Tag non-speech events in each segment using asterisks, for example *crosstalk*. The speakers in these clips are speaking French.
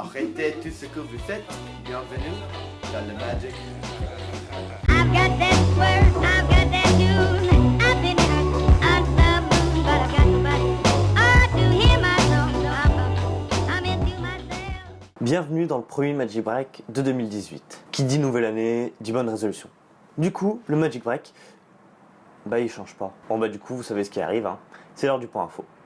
Arrêtez tout ce que vous faites. Bienvenue dans le Magic. I've got that swerve, I've got that tune. I've been hurt under the moon, but I've got nobody. To hear my song, so I'm, I'm into myself. Bienvenue dans le premier Magic Break de 2018. Qui dit nouvelle année, dit bonne résolution. Du coup, le Magic Break, bah il change pas. Bon bah du coup, vous savez ce qui arrive, hein. c'est l'heure du point info. «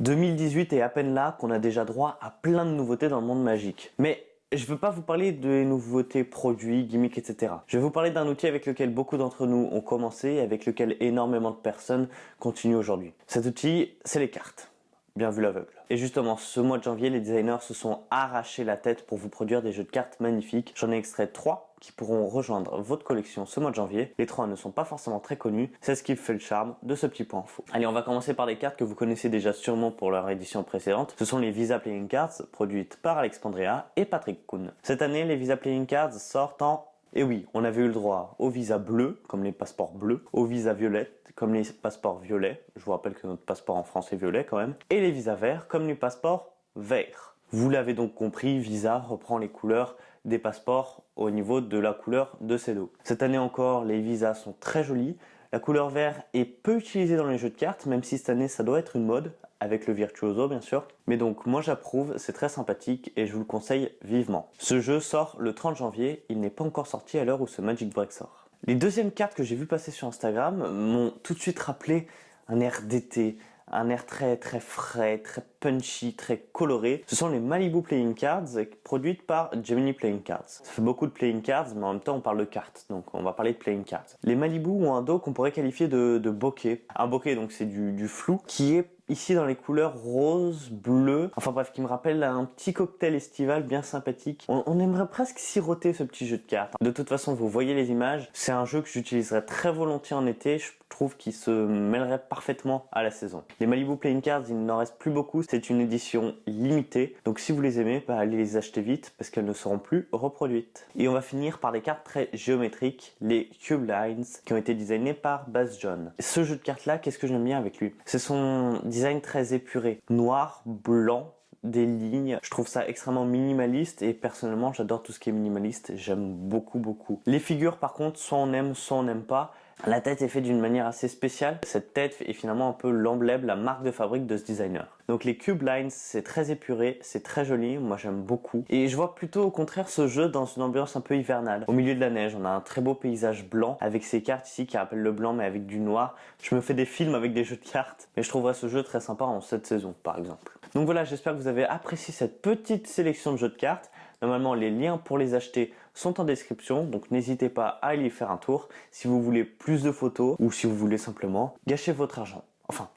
2018 est à peine là qu'on a déjà droit à plein de nouveautés dans le monde magique. Mais je veux pas vous parler des nouveautés produits, gimmicks, etc. Je vais vous parler d'un outil avec lequel beaucoup d'entre nous ont commencé et avec lequel énormément de personnes continuent aujourd'hui. Cet outil, c'est les cartes. Bien vu l'aveugle. Et justement, ce mois de janvier, les designers se sont arrachés la tête pour vous produire des jeux de cartes magnifiques. J'en ai extrait trois qui pourront rejoindre votre collection ce mois de janvier. Les trois ne sont pas forcément très connus, c'est ce qui fait le charme de ce petit point info. Allez, on va commencer par les cartes que vous connaissez déjà sûrement pour leur édition précédente. Ce sont les Visa Playing Cards, produites par Alexandria et Patrick Kuhn. Cette année, les Visa Playing Cards sortent en et oui, on avait eu le droit au visa bleu, comme les passeports bleus, au visa violet, comme les passeports violets. Je vous rappelle que notre passeport en France est violet quand même. Et les visas verts, comme les passeports verts. Vous l'avez donc compris, Visa reprend les couleurs des passeports au niveau de la couleur de ces dos. Cette année encore, les visas sont très jolis. La couleur vert est peu utilisée dans les jeux de cartes, même si cette année ça doit être une mode, avec le Virtuoso bien sûr. Mais donc moi j'approuve, c'est très sympathique et je vous le conseille vivement. Ce jeu sort le 30 janvier, il n'est pas encore sorti à l'heure où ce Magic Break sort. Les deuxièmes cartes que j'ai vu passer sur Instagram m'ont tout de suite rappelé un air d'été, un air très très frais, très punchy, très coloré. Ce sont les Malibu Playing Cards produites par Gemini Playing Cards. Ça fait beaucoup de Playing Cards, mais en même temps on parle de cartes, donc on va parler de Playing Cards. Les Malibu ont un dos qu'on pourrait qualifier de, bokeh. Un bokeh donc c'est du, flou qui est ici dans les couleurs rose, bleu, enfin bref, qui me rappelle un petit cocktail estival bien sympathique. On, aimerait presque siroter ce petit jeu de cartes. De toute façon, vous voyez les images, c'est un jeu que j'utiliserais très volontiers en été, trouve qu'il se mêlerait parfaitement à la saison. Les Malibu Playing Cards, il n'en reste plus beaucoup, c'est une édition limitée, donc si vous les aimez, bah, allez les acheter vite parce qu'elles ne seront plus reproduites. Et on va finir par des cartes très géométriques, les Cube Lines, qui ont été designées par Buzz John. Ce jeu de cartes là, qu'est-ce que j'aime bien avec lui? C'est son design très épuré, noir, blanc, des lignes. Je trouve ça extrêmement minimaliste et personnellement j'adore tout ce qui est minimaliste. J'aime beaucoup beaucoup. Les figures par contre, soit on aime, soit on n'aime pas. La tête est faite d'une manière assez spéciale. Cette tête est finalement un peu l'emblème, la marque de fabrique de ce designer. Donc les Cube Lines, c'est très épuré, c'est très joli, moi j'aime beaucoup. Et je vois plutôt au contraire ce jeu dans une ambiance un peu hivernale. Au milieu de la neige, on a un très beau paysage blanc avec ces cartes ici qui rappellent le blanc mais avec du noir. Je me fais des films avec des jeux de cartes, mais je trouverais ce jeu très sympa en cette saison par exemple. Donc voilà, j'espère que vous avez apprécié cette petite sélection de jeux de cartes. Normalement, les liens pour les acheter sont en description, donc n'hésitez pas à aller y faire un tour si vous voulez plus de photos ou si vous voulez simplement gâcher votre argent. Enfin,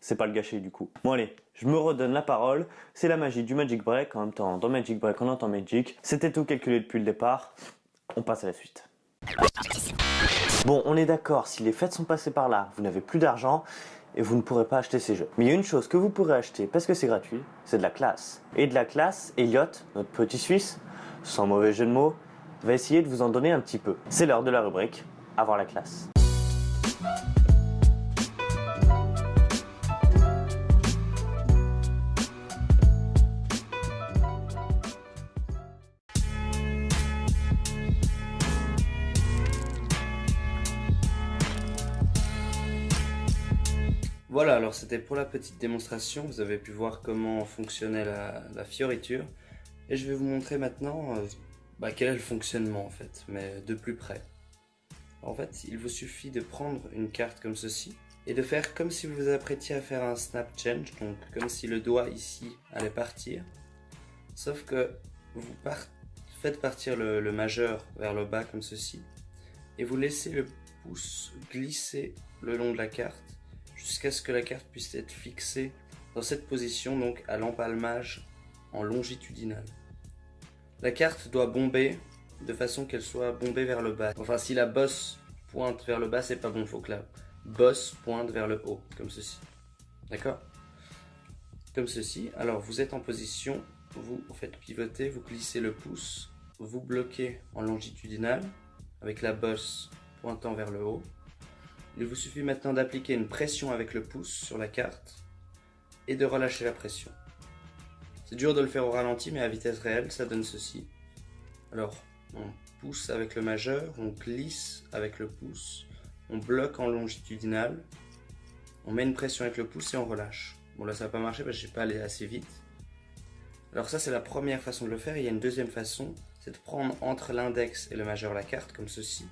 c'est pas le gâcher du coup. Bon allez, je me redonne la parole, c'est la magie du Magic Break, en même temps dans Magic Break on entend Magic. C'était tout calculé depuis le départ, on passe à la suite. Bon, on est d'accord, si les fêtes sont passées par là, vous n'avez plus d'argent, et vous ne pourrez pas acheter ces jeux. Mais il y a une chose que vous pourrez acheter parce que c'est gratuit, c'est de la classe. Et de la classe, Elliot, notre petit Suisse, sans mauvais jeu de mots, va essayer de vous en donner un petit peu. C'est l'heure de la rubrique Avoir la classe. Voilà, alors c'était pour la petite démonstration, vous avez pu voir comment fonctionnait la, fioriture. Et je vais vous montrer maintenant euh, bah, quel est le fonctionnement en fait, mais de plus près? En fait, il vous suffit de prendre une carte comme ceci et de faire comme si vous vous apprêtiez à faire un snap change, donc comme si le doigt ici allait partir. Sauf que vous faites partir le majeur vers le bas comme ceci et vous laissez le pouce glisser le long de la carte jusqu'à ce que la carte puisse être fixée dans cette position, donc à l'empalmage en longitudinal. La carte doit bomber de façon qu'elle soit bombée vers le bas. Enfin, si la bosse pointe vers le bas, c'est pas bon, faut que la bosse pointe vers le haut, comme ceci. D'accord? Comme ceci. Alors, vous êtes en position, vous faites pivoter, vous glissez le pouce, vous bloquez en longitudinal, avec la bosse pointant vers le haut. Il vous suffit maintenant d'appliquer une pression avec le pouce sur la carte et de relâcher la pression. C'est dur de le faire au ralenti, mais à vitesse réelle, ça donne ceci. Alors, on pousse avec le majeur, on glisse avec le pouce, on bloque en longitudinal, on met une pression avec le pouce et on relâche. Bon là ça va pas marcher parce que j'ai pas allé assez vite. Alors ça c'est la première façon de le faire. Il y a une deuxième façon, c'est de prendre entre l'index et le majeur la carte comme ceci,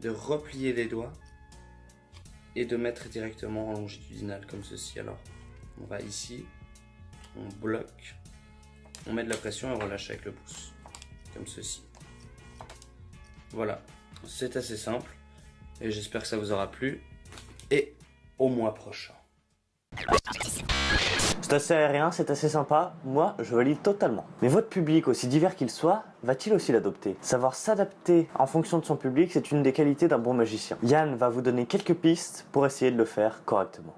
de replier les doigts et de mettre directement en longitudinal comme ceci. Alors on va ici, on bloque, on met de la pression et on relâche avec le pouce comme ceci. Voilà, c'est assez simple et j'espère que ça vous aura plu et au mois prochain. C'est assez aérien, c'est assez sympa, moi je valide totalement. Mais votre public, aussi divers qu'il soit, va-t-il aussi l'adopter? Savoir s'adapter en fonction de son public, c'est une des qualités d'un bon magicien. Yann va vous donner quelques pistes pour essayer de le faire correctement.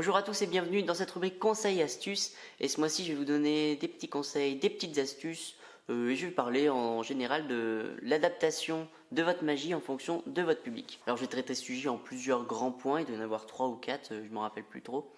Bonjour à tous et bienvenue dans cette rubrique conseils et astuces. Et ce mois-ci, je vais vous donner des petits conseils, des petites astuces. euh, et je vais parler en général de l'adaptation de votre magie en fonction de votre public. Alors je vais traiter ce sujet en plusieurs grands points, il doit y en avoir trois ou quatre, euh, je m'en rappelle plus trop.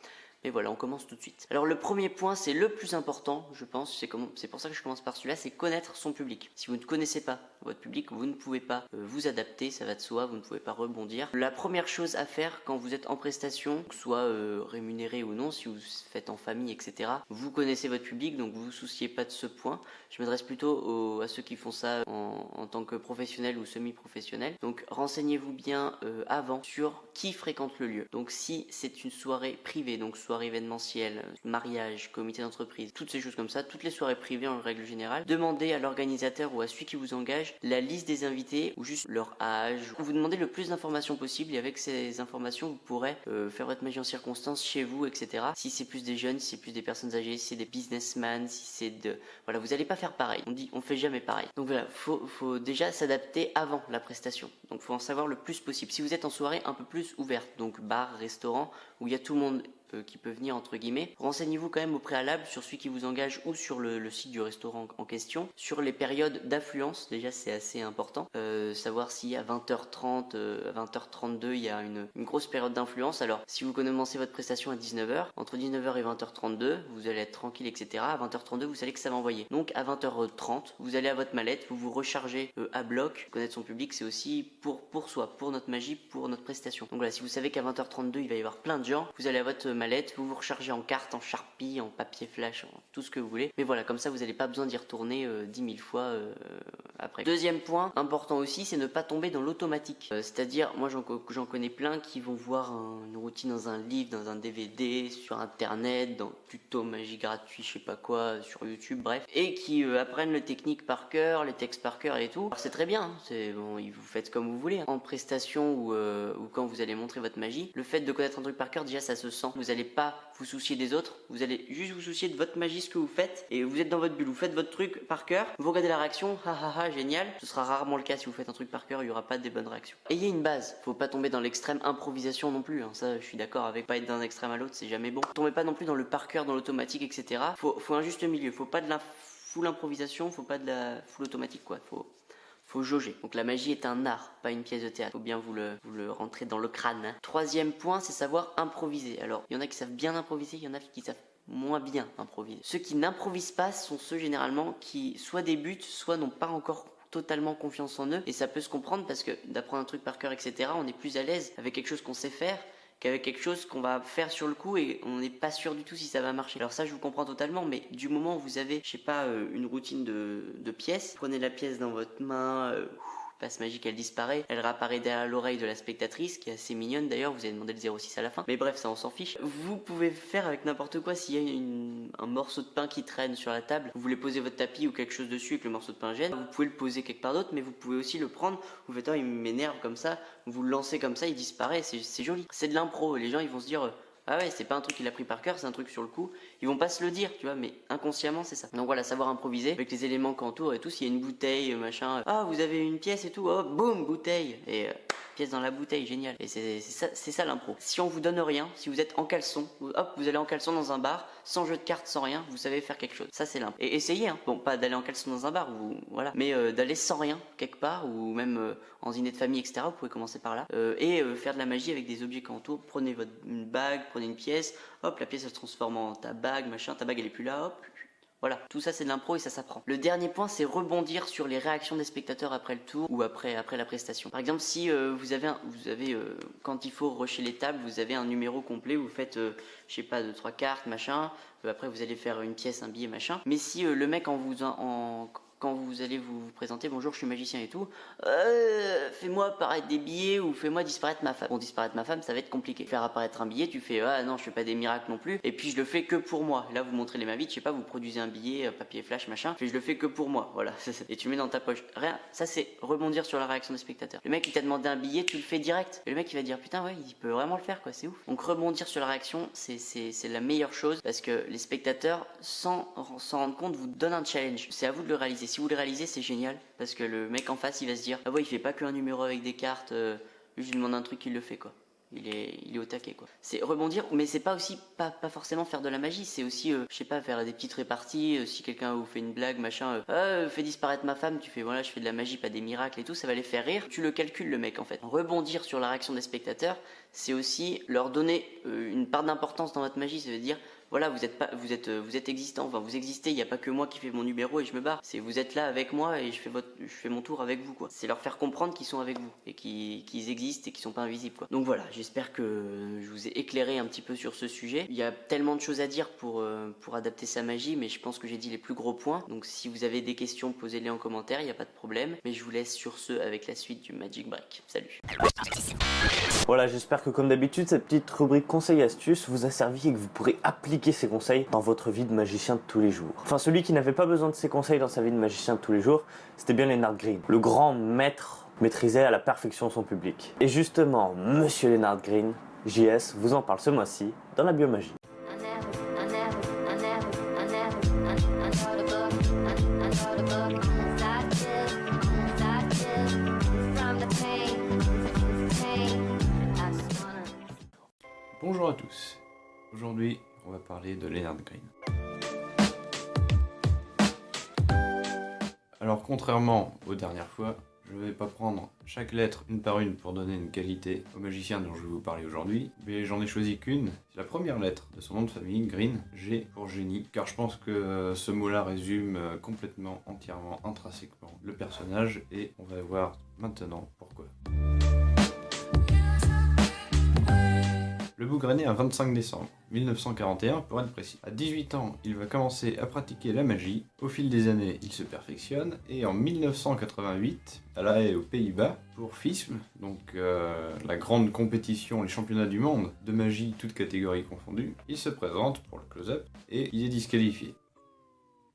Mais voilà, on commence tout de suite. Alors le premier point, c'est le plus important, je pense, c'est comme- pour ça que je commence par celui-là, c'est connaître son public. Si vous ne connaissez pas votre public, vous ne pouvez pas euh, vous adapter, ça va de soi, vous ne pouvez pas rebondir. La première chose à faire quand vous êtes en prestation, que soit euh, rémunéré ou non, si vous faites en famille, etc., vous connaissez votre public, donc vous vous souciez pas de ce point. Je m'adresse plutôt aux- à ceux qui font ça en, tant que professionnel ou semi-professionnel. Donc renseignez-vous bien euh, avant sur qui fréquente le lieu. Donc si c'est une soirée privée, donc soirée événementielle, mariage, comité d'entreprise, toutes ces choses comme ça, toutes les soirées privées en règle générale, demandez à l'organisateur ou à celui qui vous engage la liste des invités ou juste leur âge. Vous demandez le plus d'informations possible et avec ces informations vous pourrez euh, faire votre magie en circonstance chez vous, etc. Si c'est plus des jeunes, si c'est plus des personnes âgées, si c'est des businessmen, si c'est de... Voilà, vous n'allez pas faire pareil. On dit, on fait jamais pareil. Donc voilà, faut, faut déjà s'adapter avant la prestation. Donc faut en savoir le plus possible. Si vous êtes en soirée un peu plus ouverte, donc bar, restaurant, où il y a tout le monde qui peut venir entre guillemets. Renseignez-vous quand même au préalable sur celui qui vous engage ou sur le, site du restaurant en question, sur les périodes d'affluence. Déjà, c'est assez important. Euh, savoir si à 20h30, euh, à 20h32, il y a une, une grosse période d'influence. Alors, si vous commencez votre prestation à 19h, entre 19h et 20h32, vous allez être tranquille, etc. À 20h32, vous savez que ça va envoyer. Donc, à 20h30, vous allez à votre mallette, vous vous rechargez euh, à bloc. Connaître son public, c'est aussi pour, pour soi, pour notre magie, pour notre prestation. Donc voilà, si vous savez qu'à 20h32, il va y avoir plein de gens, vous allez à votre mallette, vous vous rechargez en carte, en charpie, en papier flash, en tout ce que vous voulez. Mais voilà, comme ça, vous n'avez pas besoin d'y retourner euh, 10 000 fois euh, Deuxième point important aussi, c'est ne pas tomber dans l'automatique. Euh, C'est-à-dire, moi j'en co- j'en connais plein qui vont voir un- une routine dans un livre, dans un DVD, sur internet, dans tuto magie gratuit, je sais pas quoi, sur YouTube, bref, et qui euh, apprennent les techniques par cœur, les textes par cœur et tout. Alors c'est très bien, hein, c'est bon, vous faites comme vous voulez. hein. En prestation ou, euh, ou quand vous allez montrer votre magie, le fait de connaître un truc par cœur, déjà ça se sent. Vous n'allez pas vous soucier des autres, vous allez juste vous soucier de votre magie, ce que vous faites, et vous êtes dans votre bulle, vous faites votre truc par cœur, vous regardez la réaction, ha ha ha, génial. Ce sera rarement le cas si vous faites un truc par cœur, il y aura pas des bonnes réactions. Ayez une base, faut pas tomber dans l'extrême improvisation non plus, hein. ça je suis d'accord avec pas être d'un extrême à l'autre, c'est jamais bon. Tombez pas non plus dans le par cœur, dans l'automatique, etc. Faut, faut un juste milieu, faut pas de la full improvisation, faut pas de la full automatique quoi, faut faut jauger. Donc la magie est un art, pas une pièce de théâtre. Faut bien vous le, vous le rentrer dans le crâne. hein. Troisième point, c'est savoir improviser. Alors, il y en a qui savent bien improviser, il y en a qui savent moins bien improviser. Ceux qui n'improvisent pas sont ceux généralement qui soit débutent, soit n'ont pas encore totalement confiance en eux et ça peut se comprendre parce que d'apprendre un truc par cœur etc on est plus à l'aise avec quelque chose qu'on sait faire qu'avec quelque chose qu'on va faire sur le coup et on n'est pas sûr du tout si ça va marcher. Alors ça je vous comprends totalement mais du moment où vous avez je sais pas euh, une routine de, de pièces, prenez la pièce dans votre main, euh, magique elle disparaît, elle réapparaît derrière l'oreille de la spectatrice qui est assez mignonne d'ailleurs, vous avez demandé le 06 à la fin, mais bref ça on s'en fiche. Vous pouvez faire avec n'importe quoi s'il y a un morceau de pain qui traîne sur la table, vous voulez poser votre tapis ou quelque chose dessus et que le morceau de pain gêne, vous pouvez le poser quelque part d'autre mais vous pouvez aussi le prendre, vous faites oh, il m'énerve comme ça, vous le lancez comme ça, il disparaît, c'est c'est joli. C'est de l'impro, les gens ils vont se dire euh, ah ouais, c'est pas un truc qu'il a pris par cœur, c'est un truc sur le coup. Ils vont pas se le dire, tu vois, mais inconsciemment c'est ça. Donc voilà, savoir improviser avec les éléments qui entourent et tout. S'il y a une bouteille, machin, ah vous avez une pièce et tout, oh boum, bouteille. Et euh, pièce dans la bouteille, génial. Et c'est ça, ça l'impro. Si on vous donne rien, si vous êtes en caleçon, hop, vous allez en caleçon dans un bar, sans jeu de cartes, sans rien, vous savez faire quelque chose. Ça c'est l'impro. Et essayez, hein. bon, pas d'aller en caleçon dans un bar, ou voilà, mais euh, d'aller sans rien quelque part, ou même euh, en dîner de famille, etc. Vous pouvez commencer par là Euh, et faire de la magie avec des objets qui entourent. Prenez votre une bague, prenez une pièce, hop, la pièce elle se transforme en ta bague, machin, ta bague elle est plus là, hop. Voilà, tout ça c'est de l'impro et ça s'apprend. Le dernier point c'est rebondir sur les réactions des spectateurs après le tour ou après, la prestation. Par exemple si euh, vous avez, un- vous avez euh, quand il faut rusher les tables, vous avez un numéro complet, vous faites, euh, je sais pas, deux, trois cartes, machin, après vous allez faire une pièce, un billet, machin. Mais si le mec en vous, en, quand vous allez vous, présenter, bonjour je suis magicien et tout, euh, fais-moi apparaître des billets ou fais-moi disparaître ma femme. Bon disparaître ma femme ça va être compliqué. Faire apparaître un billet, tu fais ah non je fais pas des miracles non plus, et puis je le fais que pour moi. Là vous montrez les mains vides, je sais pas, vous produisez un billet, euh, papier flash machin, puis je le fais que pour moi, voilà. *laughs* et tu mets dans ta poche. Rien, ça c'est rebondir sur la réaction des spectateurs. Le mec il t'a demandé un billet, tu le fais direct. Et le mec il va dire putain ouais il peut vraiment le faire quoi, c'est ouf. Donc rebondir sur la réaction c'est la meilleure chose parce que les spectateurs sans s'en rendre compte vous donnent un challenge. C'est à vous de le réaliser. Si vous le réalisez c'est génial parce que le mec en face il va se dire ah ouais il fait pas qu'un numéro avec des cartes, euh, je lui demande un truc il le fait quoi. Il est, il est au taquet quoi. C'est rebondir, mais c'est pas aussi pas, pas forcément faire de la magie, c'est aussi euh, je sais pas faire des petites réparties. euh, si quelqu'un vous fait une blague machin, euh, ah, fais disparaître ma femme, tu fais voilà je fais de la magie pas des miracles et tout, ça va les faire rire. Tu le calcules le mec en fait. Rebondir sur la réaction des spectateurs, c'est aussi leur donner une part d'importance dans votre magie, ça veut dire voilà, vous êtes pas, vous êtes, euh, vous êtes existant. Enfin, vous existez. Il n'y a pas que moi qui fais mon numéro et je me barre. C'est vous êtes là avec moi et je fais votre, je fais mon tour avec vous quoi. C'est leur faire comprendre qu'ils sont avec vous et qu'ils existent et qu'ils sont pas invisibles quoi. Donc voilà, j'espère que je vous ai éclairé un petit peu sur ce sujet. Il y a tellement de choses à dire pour euh, pour adapter sa magie, mais je pense que j'ai dit les plus gros points. Donc si vous avez des questions, posez-les en commentaire. Il n'y a pas de problème. Mais je vous laisse sur ce avec la suite du Magic Break. Salut. Voilà, j'espère que comme d'habitude, cette petite rubrique conseils astuces vous a servi et que vous pourrez appliquer ces conseils dans votre vie de magicien de tous les jours. Enfin, celui qui n'avait pas besoin de ces conseils dans sa vie de magicien de tous les jours, c'était bien Leonard Green. Le grand maître maîtrisait à la perfection son public. Et justement, monsieur Leonard Green, JS, vous en parle ce mois-ci dans la biomagie. Bonjour à tous. Aujourd'hui, on va parler de Leonard Green. Alors, contrairement aux dernières fois, je ne vais pas prendre chaque lettre une par une pour donner une qualité au magicien dont je vais vous parler aujourd'hui, mais j'en ai choisi qu'une. C'est la première lettre de son nom de famille, Green, G pour génie, car je pense que ce mot-là résume euh, complètement, entièrement, intrinsèquement le personnage, et on va voir maintenant pourquoi. Le Bougre est né un 25 décembre 1941 pour être précis. À 18 ans, il va commencer à pratiquer la magie. Au fil des années, il se perfectionne et en 1988, à La Haye aux Pays-Bas, pour FISM, donc euh, la grande compétition, les championnats du monde de magie, toutes catégories confondues, il se présente pour le close-up et il est disqualifié.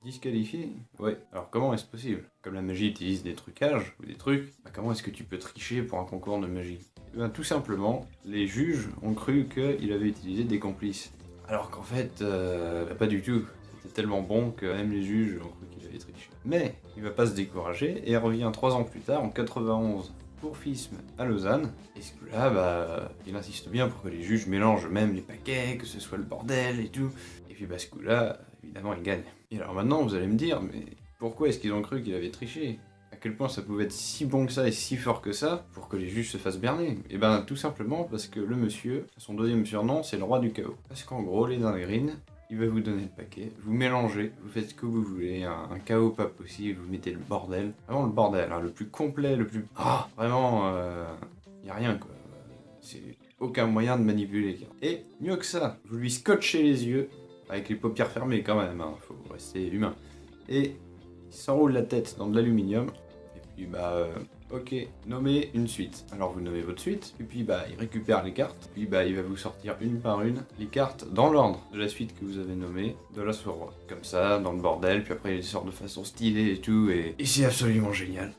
Disqualifié Ouais. Alors comment est-ce possible? Comme la magie utilise des trucages ou des trucs, bah comment est-ce que tu peux tricher pour un concours de magie? Eh ben, Tout simplement, les juges ont cru qu'il avait utilisé des complices. Alors qu'en fait, euh, bah, pas du tout. C'était tellement bon que même les juges ont cru qu'il avait triché. Mais il va pas se décourager et revient trois ans plus tard, en 91, pour FISM à Lausanne. Et ce coup-là, bah, il insiste bien pour que les juges mélangent même les paquets, que ce soit le bordel et tout. Et puis bah, ce coup-là, évidemment, il gagne. Et alors maintenant, vous allez me dire, mais pourquoi est-ce qu'ils ont cru qu'il avait triché? À quel point ça pouvait être si bon que ça et si fort que ça pour que les juges se fassent berner? Et ben tout simplement parce que le monsieur, son deuxième surnom, c'est le roi du chaos. Parce qu'en gros, les Green, il va vous donner le paquet, vous mélangez, vous faites ce que vous voulez, un, chaos pas possible, vous mettez le bordel. Vraiment le bordel, hein, le plus complet, le plus... Ah Vraiment, il y a rien quoi. C'est aucun moyen de manipuler. Et mieux que ça, vous lui scotchez les yeux, avec les paupières fermées quand même, hein, faut rester humain. Et il s'enroule la tête dans de l'aluminium, et puis bah, euh, ok, nommez une suite. Alors vous nommez votre suite, et puis bah, il récupère les cartes, puis bah, il va vous sortir une par une les cartes dans l'ordre de la suite que vous avez nommée, de la roi. Comme ça, dans le bordel, puis après il les sort de façon stylée et tout, et, et c'est absolument génial.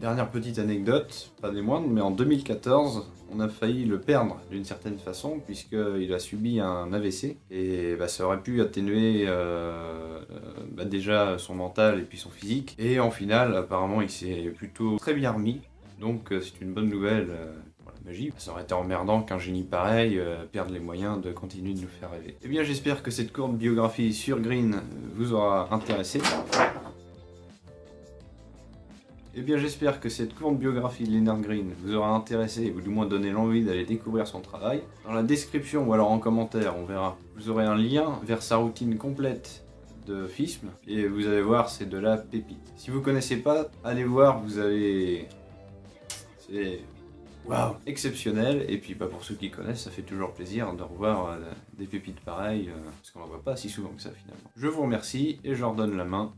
Dernière petite anecdote, pas des moindres, mais en 2014, on a failli le perdre d'une certaine façon, puisqu'il a subi un AVC, et bah, ça aurait pu atténuer euh, euh, bah, déjà son mental et puis son physique. Et en finale, apparemment, il s'est plutôt très bien remis, Donc euh, c'est une bonne nouvelle pour la magie. Ça aurait été emmerdant qu'un génie pareil perde les moyens de continuer de nous faire rêver. Eh bien j'espère que cette courte biographie sur Green vous aura intéressé. Eh bien j'espère que cette courte biographie de Leonard Green vous aura intéressé ou du moins donné l'envie d'aller découvrir son travail. Dans la description ou alors en commentaire, on verra, vous aurez un lien vers sa routine complète de FISM et vous allez voir c'est de la pépite. Si vous connaissez pas, allez voir, vous allez... C'est... Waouh Exceptionnel, et puis pas pour ceux qui connaissent, ça fait toujours plaisir de revoir euh, des pépites pareilles, euh, parce qu'on en voit pas si souvent que ça finalement. Je vous remercie et je leur donne la main.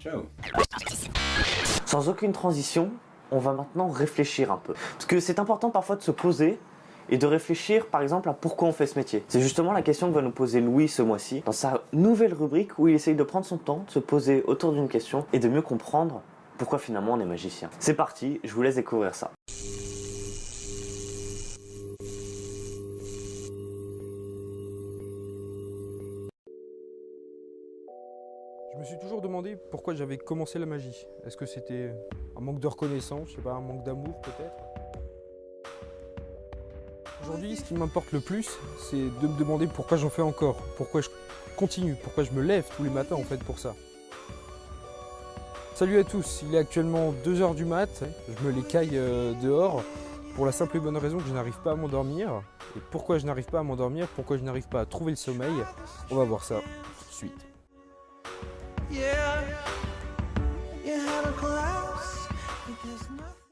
Ciao Sans aucune transition, on va maintenant réfléchir un peu. Parce que c'est important parfois de se poser et de réfléchir par exemple à pourquoi on fait ce métier. C'est justement la question que va nous poser Louis ce mois-ci dans sa nouvelle rubrique où il essaye de prendre son temps, de se poser autour d'une question et de mieux comprendre pourquoi finalement on est magicien. C'est parti, je vous laisse découvrir ça. Pourquoi j'avais commencé la magie. Est-ce que c'était un manque de reconnaissance, je sais pas, un manque d'amour peut-être? Aujourd'hui, ce qui m'importe le plus, c'est de me demander pourquoi j'en fais encore, pourquoi je continue, pourquoi je me lève tous les matins en fait pour ça. Salut à tous, il est actuellement 2h du mat, je me les caille euh, dehors pour la simple et bonne raison que je n'arrive pas à m'endormir. Et pourquoi je n'arrive pas à m'endormir, pourquoi je n'arrive pas à trouver le sommeil, on va voir ça tout de suite.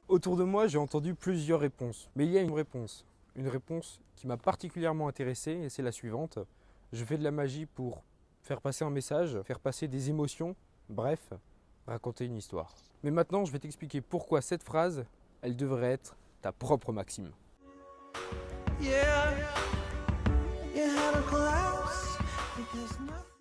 Autour de moi, j'ai entendu plusieurs réponses. Mais il y a une réponse. Une réponse qui m'a particulièrement intéressé et c'est la suivante. Je fais de la magie pour faire passer un message, faire passer des émotions, bref, raconter une histoire. Mais maintenant, je vais t'expliquer pourquoi cette phrase, elle devrait être ta propre maxime.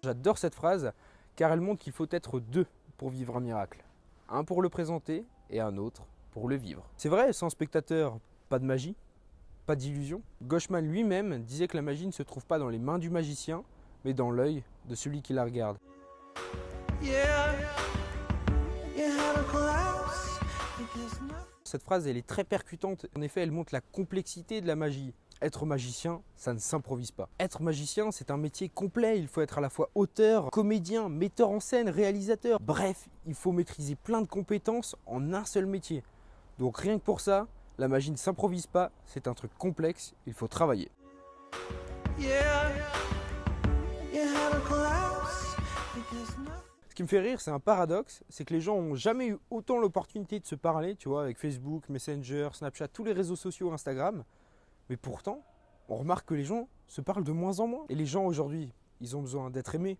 J'adore cette phrase car elle montre qu'il faut être deux pour vivre un miracle. Un pour le présenter et un autre pour le vivre. C'est vrai, sans spectateur, pas de magie, pas d'illusion. Gauchman lui-même disait que la magie ne se trouve pas dans les mains du magicien, mais dans l'œil de celui qui la regarde. Cette phrase, elle est très percutante. En effet, elle montre la complexité de la magie. Être magicien, ça ne s'improvise pas. Être magicien, c'est un métier complet. Il faut être à la fois auteur, comédien, metteur en scène, réalisateur. Bref, il faut maîtriser plein de compétences en un seul métier. Donc rien que pour ça, la magie ne s'improvise pas. C'est un truc complexe. Il faut travailler. Ce qui me fait rire, c'est un paradoxe, c'est que les gens n'ont jamais eu autant l'opportunité de se parler, tu vois, avec Facebook, Messenger, Snapchat, tous les réseaux sociaux, Instagram. Mais pourtant, on remarque que les gens se parlent de moins en moins. Et les gens aujourd'hui, ils ont besoin d'être aimés,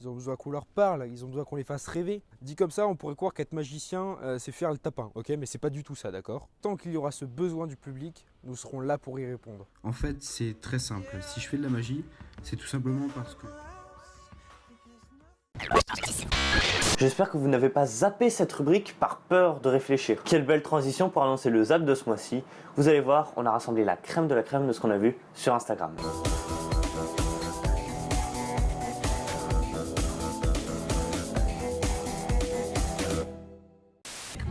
ils ont besoin qu'on leur parle, ils ont besoin qu'on les fasse rêver. Dit comme ça, on pourrait croire qu'être magicien, euh, c'est faire le tapin, ok? Mais c'est pas du tout ça, d'accord? Tant qu'il y aura ce besoin du public, nous serons là pour y répondre. En fait, c'est très simple. Si je fais de la magie, c'est tout simplement parce que... J'espère que vous n'avez pas zappé cette rubrique par peur de réfléchir. Quelle belle transition pour annoncer le zap de ce mois-ci. Vous allez voir, on a rassemblé la crème de la crème de ce qu'on a vu sur Instagram.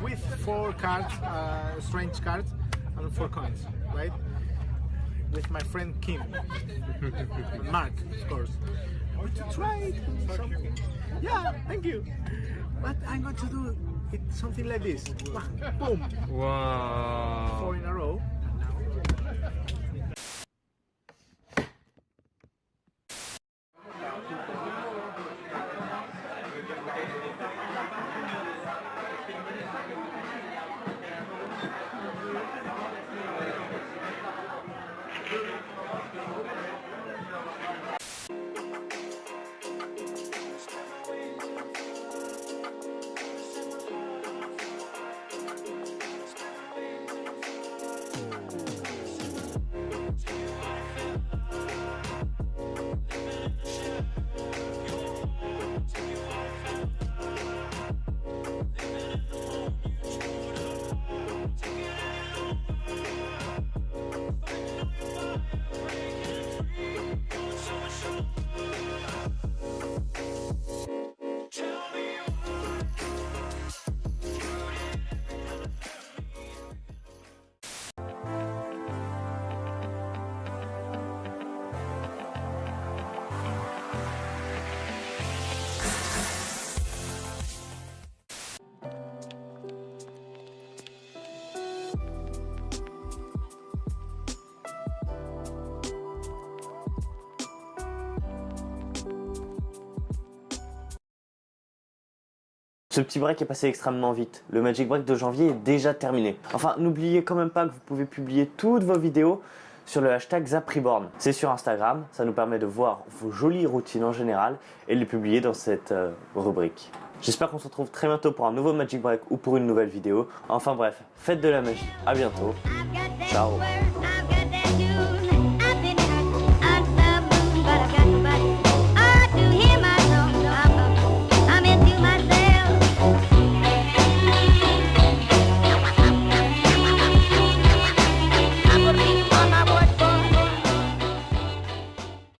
with four cards, uh, strange cards, and four coins, right? With my friend Kim, *laughs* Mark, of course. Want to try it. something. Yeah, thank you. But I'm going to do it something like this. Boom. Wow. Four in a row. Ce petit break est passé extrêmement vite. Le Magic Break de janvier est déjà terminé. Enfin, n'oubliez quand même pas que vous pouvez publier toutes vos vidéos sur le hashtag ZapriBorn. C'est sur Instagram, ça nous permet de voir vos jolies routines en général et les publier dans cette euh, rubrique. J'espère qu'on se retrouve très bientôt pour un nouveau Magic Break ou pour une nouvelle vidéo. Enfin bref, faites de la magie. À bientôt. Ciao.